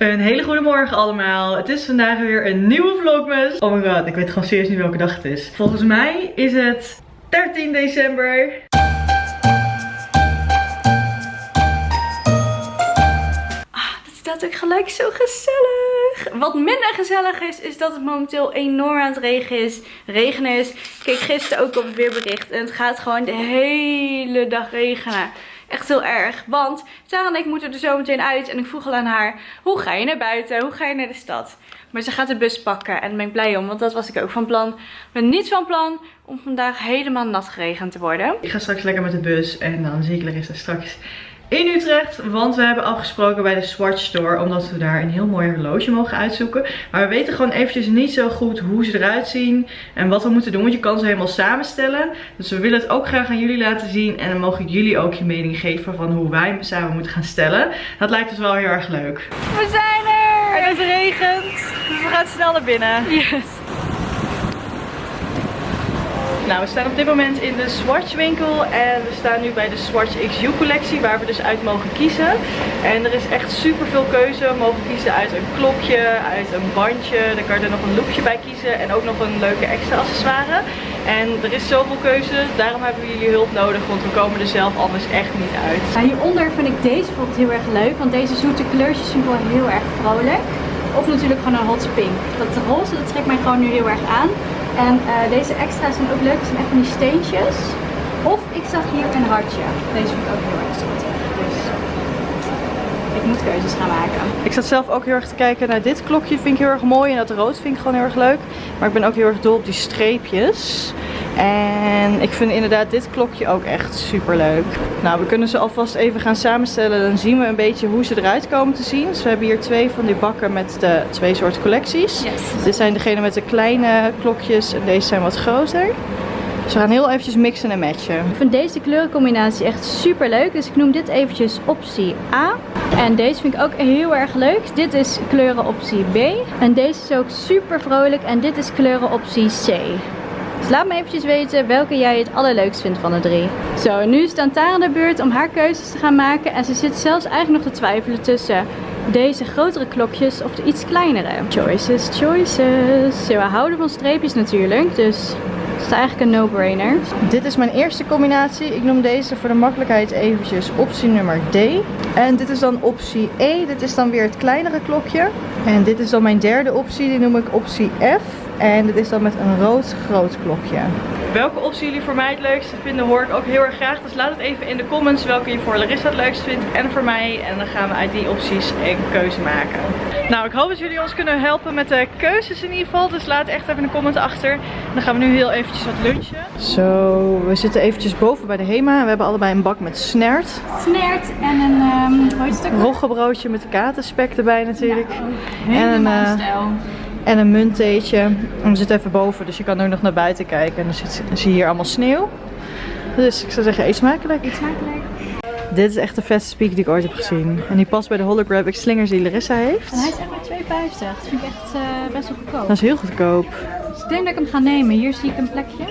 Een hele goede morgen allemaal. Het is vandaag weer een nieuwe vlogmas. Oh my god, ik weet gewoon serieus niet welke dag het is. Volgens mij is het 13 december. Ah, het staat ook gelijk zo gezellig. Wat minder gezellig is, is dat het momenteel enorm aan het regen is. Regenen is. Ik gisteren ook op het weerbericht. En het gaat gewoon de hele dag regenen. Echt heel erg. Want Sarah en ik moeten er zo meteen uit. En ik vroeg al aan haar, hoe ga je naar buiten? Hoe ga je naar de stad? Maar ze gaat de bus pakken. En daar ben ik blij om. Want dat was ik ook van plan. Ben niet van plan om vandaag helemaal nat geregend te worden. Ik ga straks lekker met de bus. En dan zie ik Larissa straks in Utrecht. Want we hebben afgesproken bij de Swatch Store. Omdat we daar een heel mooi horloge mogen uitzoeken. Maar we weten gewoon eventjes niet zo goed hoe ze eruit zien. En wat we moeten doen. Want je kan ze helemaal samenstellen. Dus we willen het ook graag aan jullie laten zien. En dan mogen jullie ook je mening geven van hoe wij hem samen moeten gaan stellen. Dat lijkt ons wel heel erg leuk. We zijn er! En het regent. Dus we gaan snel naar binnen. Yes. Nou, we staan op dit moment in de Swatch winkel en we staan nu bij de Swatch XU collectie waar we dus uit mogen kiezen. En er is echt super veel keuze. We mogen kiezen uit een klokje, uit een bandje, dan kan je er nog een loopje bij kiezen en ook nog een leuke extra accessoire. En er is zoveel keuze, daarom hebben we jullie hulp nodig, want we komen er zelf anders echt niet uit. Hieronder vind ik deze bijvoorbeeld heel erg leuk, want deze zoete kleurtjes ik wel heel erg vrolijk. Of natuurlijk gewoon een hot pink. Dat roze dat trekt mij gewoon nu heel erg aan. En eh, deze extra's zijn ook leuk, het zijn echt van die steentjes. Of ik zag hier een hartje. Deze vind ik ook heel erg schattig. Dus ik moet keuzes gaan maken. Ik zat zelf ook heel erg te kijken naar dit klokje, vind ik heel erg mooi. En dat rood vind ik gewoon heel erg leuk. Maar ik ben ook heel erg dol op die streepjes. En ik vind inderdaad dit klokje ook echt super leuk. Nou, we kunnen ze alvast even gaan samenstellen. Dan zien we een beetje hoe ze eruit komen te zien. Dus we hebben hier twee van die bakken met de twee soorten collecties. Yes. Dit zijn degene met de kleine klokjes en deze zijn wat groter. Dus we gaan heel eventjes mixen en matchen. Ik vind deze kleurencombinatie echt super leuk. Dus ik noem dit eventjes optie A. En deze vind ik ook heel erg leuk. Dit is kleurenoptie B. En deze is ook super vrolijk. En dit is kleurenoptie C. Dus laat me eventjes weten welke jij het allerleukst vindt van de drie. Zo, nu is het aan Tara de beurt om haar keuzes te gaan maken. En ze zit zelfs eigenlijk nog te twijfelen tussen deze grotere klokjes of de iets kleinere. Choices, choices. We houden van streepjes natuurlijk, dus het is eigenlijk een no-brainer. Dit is mijn eerste combinatie. Ik noem deze voor de makkelijkheid eventjes optie nummer D. En dit is dan optie E. Dit is dan weer het kleinere klokje. En dit is dan mijn derde optie. Die noem ik optie F. En dit is dan met een rood groot klokje. Welke optie jullie voor mij het leukste vinden hoor ik ook heel erg graag. Dus laat het even in de comments welke je voor Larissa het leukst vindt en voor mij. En dan gaan we uit die opties een keuze maken. Nou, ik hoop dat jullie ons kunnen helpen met de keuzes in ieder geval. Dus laat echt even een comment achter. En dan gaan we nu heel eventjes wat lunchen. Zo, we zitten eventjes boven bij de Hema. We hebben allebei een bak met snert. Snert en een, um? Roggebroodje met katerspek erbij natuurlijk. Ja, En een, helemaal eh, stijl. En een munttheetje. En we zitten even boven, dus je kan ook nog naar buiten kijken. En dan zit, zie je hier allemaal sneeuw. Dus ik zou zeggen, eet smakelijk. Smakelijk. Dit is echt de vetste speak die ik ooit heb gezien. En die past bij de holographic slingers die Larissa heeft. En hij is echt maar 2,50. Dat vind ik echt eh, best wel goedkoop. Dat is heel goedkoop. Dus ik denk dat ik hem ga nemen. Hier zie ik een plekje.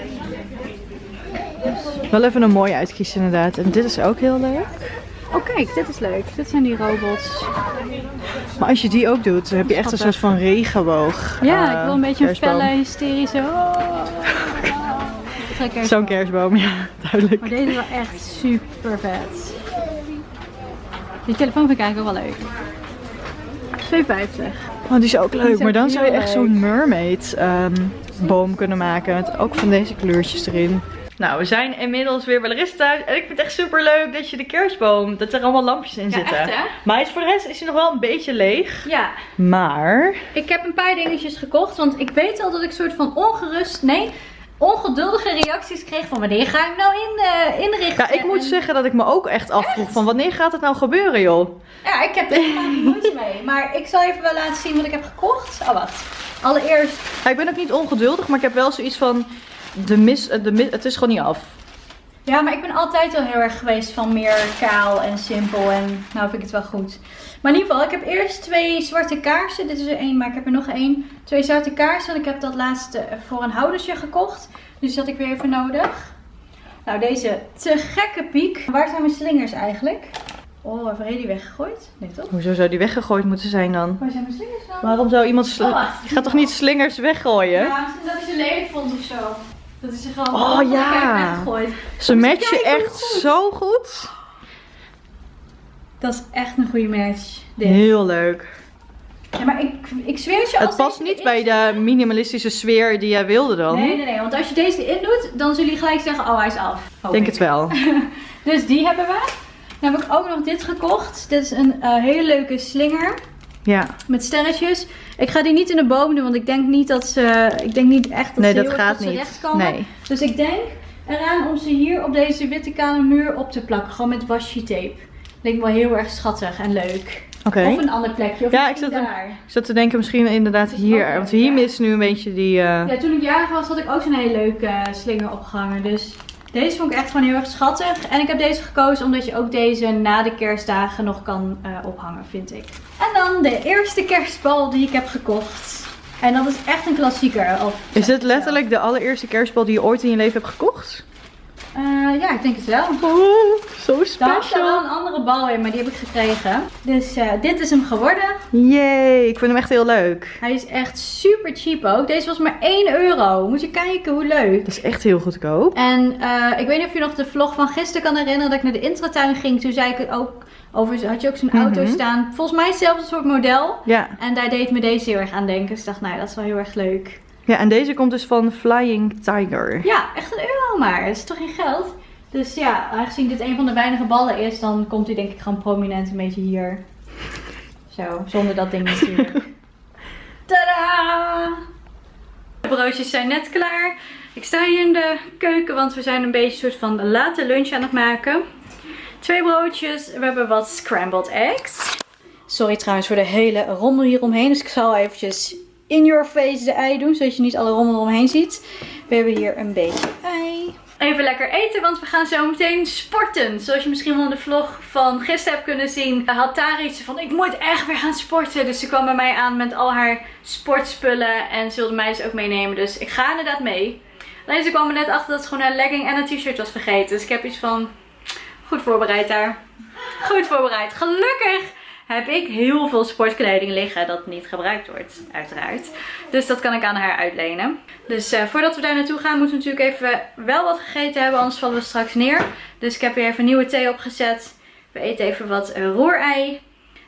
Wel even een mooie uitkiezen inderdaad. En dit is ook heel leuk. Oh kijk, dit is leuk. Dit zijn die robots. Maar als je die ook doet, dan heb je echt een soort van regenboog. Ja, ik wil een beetje een felle, hysterische... Oh. Zo'n kerstboom, ja, duidelijk. Maar deze is wel echt super vet. Die telefoon vind ik eigenlijk ook wel leuk. 2,50. Oh, die is ook leuk. is Maar dan zou je echt zo'n mermaid ehm, boom kunnen maken. Met ook van deze kleurtjes erin. Nou, we zijn inmiddels weer bij Larissa thuis. En ik vind het echt super leuk dat je de kerstboom, dat er allemaal lampjes in Ja, zitten. echt, hè? Maar hij is voor de rest is hij nog wel een beetje leeg. Ja, Maar, ik heb een paar dingetjes gekocht. Want ik weet al dat ik soort van ongerust... Nee, ongeduldige reacties kreeg van wanneer ga ik nou in, eh, inrichten. ja, ik moet En- zeggen dat ik me ook echt afvroeg van wanneer gaat het nou gebeuren joh? Ja, ik heb er helemaal niet moeite mee. Maar ik zal even wel laten zien wat ik heb gekocht. Oh, wacht. Allereerst Ja, ik ben ook niet ongeduldig, maar ik heb wel zoiets van, de mis, de mis, het is gewoon niet af. Ja, maar ik ben altijd al heel erg geweest van meer kaal en simpel. En nou vind ik het wel goed. Maar in ieder geval, ik heb eerst twee zwarte kaarsen. Dit is er één, maar ik heb er nog één. Twee zwarte kaarsen. En ik heb dat laatste voor een houdersje gekocht. Dus dat had ik weer even nodig. Nou, deze te gekke piek. Waar zijn mijn slingers eigenlijk? Oh, heeft Ray die weggegooid? Nee toch? Hoezo zou die weggegooid moeten zijn dan? Waar zijn mijn slingers dan? Waarom zou iemand... sli- Oh. Je gaat toch niet slingers weggooien? Ja, misschien dat hij ze lelijk vond of zo. Dat is gewoon Oh, ja. weggegooid. Ze matchen echt goed. zo goed. Dat is echt een goede match. Dit. Heel leuk. Ja, maar ik, ik zweer het je als Het past niet bij de minimalistische sfeer die jij wilde dan. Nee, nee, nee. Want als je deze erin doet, dan zullen jullie gelijk zeggen, oh, hij is af. Denk ik. het wel. Dus die hebben we. Dan heb ik ook nog dit gekocht. Dit is een eh, hele leuke slinger Ja. met sterretjes. Ik ga die niet in de boom doen, want ik denk niet dat ze... Ik denk niet echt dat Nee, ze dat gaat niet. recht komen. Nee. Dus ik denk eraan om ze hier op deze witte kale muur op te plakken. Gewoon met washi tape. Lijkt me wel heel erg schattig en leuk. Oké. Of een ander plekje. Of Ja, ik zat, daar. ik zat te denken misschien inderdaad hier. Want hier ja. mist nu een beetje die... eh, Ja, toen ik jarig was had ik ook zo'n hele leuke eh, slinger opgehangen. Dus deze vond ik echt gewoon heel erg schattig. En ik heb deze gekozen omdat je ook deze na de kerstdagen nog kan eh, ophangen, vind ik. En dan de eerste kerstbal die ik heb gekocht. En dat is echt een klassieker. Of Is dit letterlijk de allereerste kerstbal die je ooit in je leven hebt gekocht? Eh, ja, ik denk het wel. Oh, zo Daar had er wel special. een andere bal in, maar die heb ik gekregen. Dus eh, dit is hem geworden. Yay, ik vind hem echt heel leuk. Hij is echt super cheap ook. Deze was maar 1 euro. Moet je kijken hoe leuk. Dat is echt heel goedkoop. En eh, ik weet niet of je nog de vlog van gisteren kan herinneren dat ik naar de intratuin ging. Toen zei ik het ook over, had je ook zo'n auto Mhm. staan. Volgens mij hetzelfde soort model. Ja. En daar deed me deze heel erg aan denken. Dus ik dacht, nou dat is wel heel erg leuk. Ja, en deze komt dus van Flying Tiger. Ja, echt een euro maar. Dat is toch geen geld? Dus ja, aangezien dit een van de weinige ballen is, dan komt hij denk ik gewoon prominent een beetje hier. Zo, zonder dat ding natuurlijk. Tadaa! De broodjes zijn net klaar. Ik sta hier in de keuken, want we zijn een beetje een soort van late lunch aan het maken. Twee broodjes. We hebben wat scrambled eggs. Sorry trouwens voor de hele rommel hieromheen. Dus ik zal eventjes in your face de ei doen, zodat je niet alle rommel eromheen ziet. We hebben hier een beetje ei. Even lekker eten, want we gaan zo meteen sporten. Zoals je misschien wel in de vlog van gisteren hebt kunnen zien, had Tara iets van ik moet echt weer gaan sporten. Dus ze kwam bij mij aan met al haar sportspullen en ze wilde mij dus ook meenemen. Dus ik ga inderdaad mee. Alleen ze kwam er net achter dat ze gewoon een legging en een t-shirt was vergeten. Dus ik heb iets van goed voorbereid daar. Goed voorbereid. Gelukkig heb ik heel veel sportkleding liggen dat niet gebruikt wordt, uiteraard. Dus dat kan ik aan haar uitlenen. Dus eh, voordat we daar naartoe gaan, moeten we natuurlijk even wel wat gegeten hebben, anders vallen we straks neer. Dus ik heb weer even nieuwe thee opgezet. We eten even wat roerei.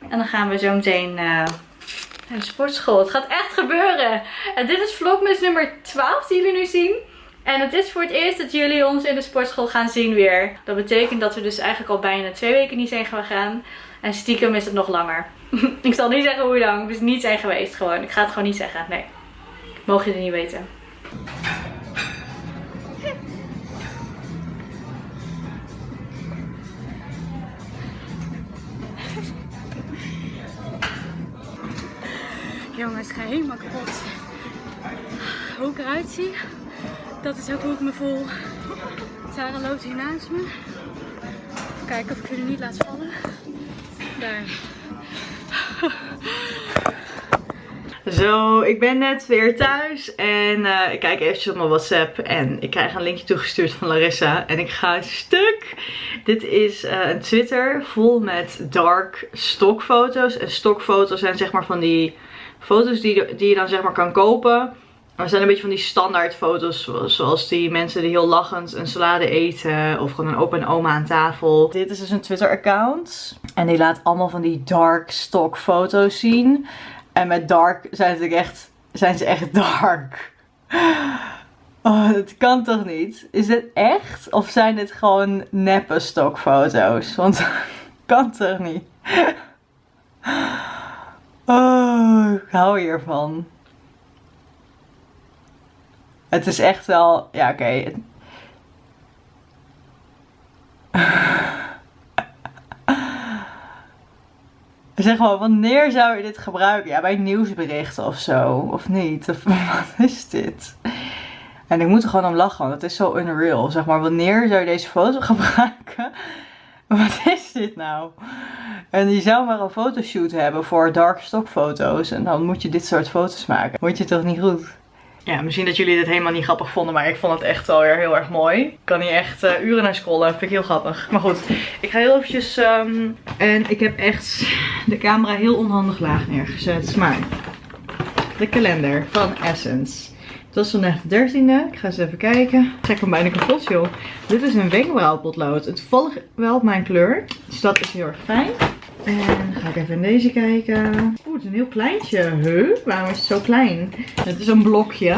En dan gaan we zo meteen eh, naar de sportschool. Het gaat echt gebeuren. En dit is vlogmas nummer 12 die jullie nu zien. En het is voor het eerst dat jullie ons in de sportschool gaan zien weer. Dat betekent dat we dus eigenlijk al bijna twee weken niet zijn gegaan. En stiekem is het nog langer. ik zal niet zeggen hoe lang. We niet zijn geweest gewoon. Ik ga het gewoon niet zeggen. Nee. Mogen jullie niet weten. Jongens, ik ga helemaal kapot. Hoe ik eruit zie, dat is ook hoe ik me voel. Sarah loopt hier naast me. Even kijken of ik jullie niet laat vallen. Daar. Zo, ik ben net weer thuis en eh, ik kijk eventjes op mijn WhatsApp en ik krijg een linkje toegestuurd van Larissa en ik ga stuk. Dit is eh, een Twitter vol met dark stokfoto's en stokfoto's zijn zeg maar van die foto's die, die je dan zeg maar kan kopen. Maar het zijn een beetje van die standaard foto's zoals- die mensen die heel lachend een salade eten of gewoon een opa en oma aan tafel. Dit is dus een Twitter account en die laat allemaal van die dark stock foto's zien. En met dark zijn ze echt, zijn ze echt dark. Oh, dat kan toch niet? Is dit echt? Of zijn dit gewoon neppe stokfoto's? Want kan toch niet? Oh, ik hou hiervan. Het is echt wel, ja oké. Zeg maar, wanneer zou je dit gebruiken? Ja, bij nieuwsberichten of zo. Of niet? Of wat is dit? En ik moet er gewoon om lachen, want het is zo unreal. Zeg maar, wanneer zou je deze foto gebruiken? Wat is dit nou? En je zou maar een fotoshoot hebben voor dark stock foto's. En dan moet je dit soort foto's maken. Moet je toch niet goed? Ja, misschien dat jullie dit helemaal niet grappig vonden, maar ik vond het echt wel weer heel erg mooi. Ik kan hier echt eh, uren naar scrollen, vind ik heel grappig. Maar goed, ik ga heel eventjes... ehm, en ik heb echt de camera heel onhandig laag neergezet. Maar de kalender van Essence. Het was vandaag de 13e. Ik ga eens even kijken. Trek hem bijna kapot, joh. Dit is een wenkbrauwpotlood. Het valt wel op mijn kleur. Dus dat is heel erg fijn. En ga ik even in deze kijken. Oeh, het is een heel kleintje. Huh? Waarom is het zo klein? Het is een blokje.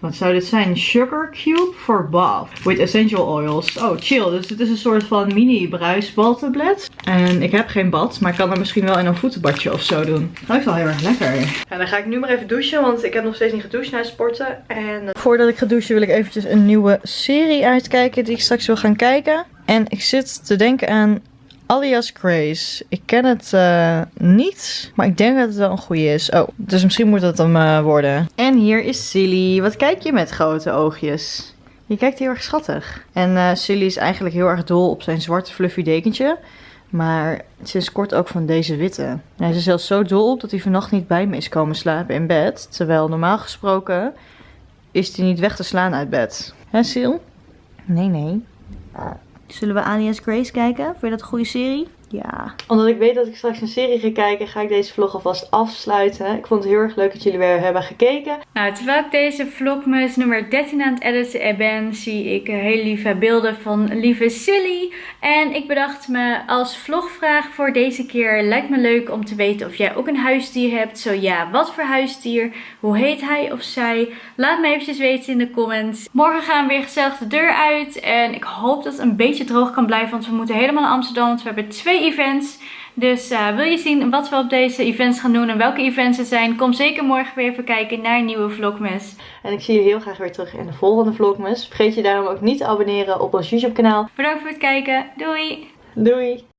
Wat zou dit zijn? Sugar Cube for Bath. With essential oils. Oh, chill. Dus het is een soort van mini bruisbaltablet. En ik heb geen bad, maar ik kan er misschien wel in een voetenbadje of zo doen. Ruikt wel heel erg lekker. Ja, dan ga ik nu maar even douchen, want ik heb nog steeds niet gedoucht na het sporten. En eh, voordat ik ga douchen wil ik eventjes een nieuwe serie uitkijken die ik straks wil gaan kijken. En ik zit te denken aan Alias Grace. Ik ken het eh, niet, maar ik denk dat het wel een goede is. Oh, dus misschien moet dat hem eh, worden. En hier is Silly. Wat kijk je met grote oogjes? Je kijkt heel erg schattig. En eh Silly is eigenlijk heel erg dol op zijn zwarte fluffy dekentje. Maar sinds kort ook van deze witte. Hij is er zelfs zo dol op dat hij vannacht niet bij me is komen slapen in bed. Terwijl normaal gesproken is hij niet weg te slaan uit bed. Hè, Sil? Nee, nee. Zullen we Alias Grace kijken? Je dat een goede serie? Ja. Omdat ik weet dat ik straks een serie ga kijken, ga ik deze vlog alvast afsluiten. Ik vond het heel erg leuk dat jullie weer hebben gekeken. Nou, terwijl ik deze vlogmas nummer 13 aan het editen ben, zie ik hele lieve beelden van lieve Silly. En ik bedacht me als vlogvraag voor deze keer, lijkt me leuk om te weten of jij ook een huisdier hebt. Zo ja, wat voor huisdier? Hoe heet hij of zij? Laat me eventjes weten in de comments. Morgen gaan we weer gezellig de deur uit. En ik hoop dat het een beetje droog kan blijven, want we moeten helemaal naar Amsterdam. Want we hebben twee events. Dus eh, wil je zien wat we op deze events gaan doen en welke events het zijn? Kom zeker morgen weer even kijken naar een nieuwe vlogmas. En ik zie je heel graag weer terug in de volgende vlogmas. Vergeet je daarom ook niet te abonneren op ons YouTube kanaal. Bedankt voor het kijken. Doei! Doei!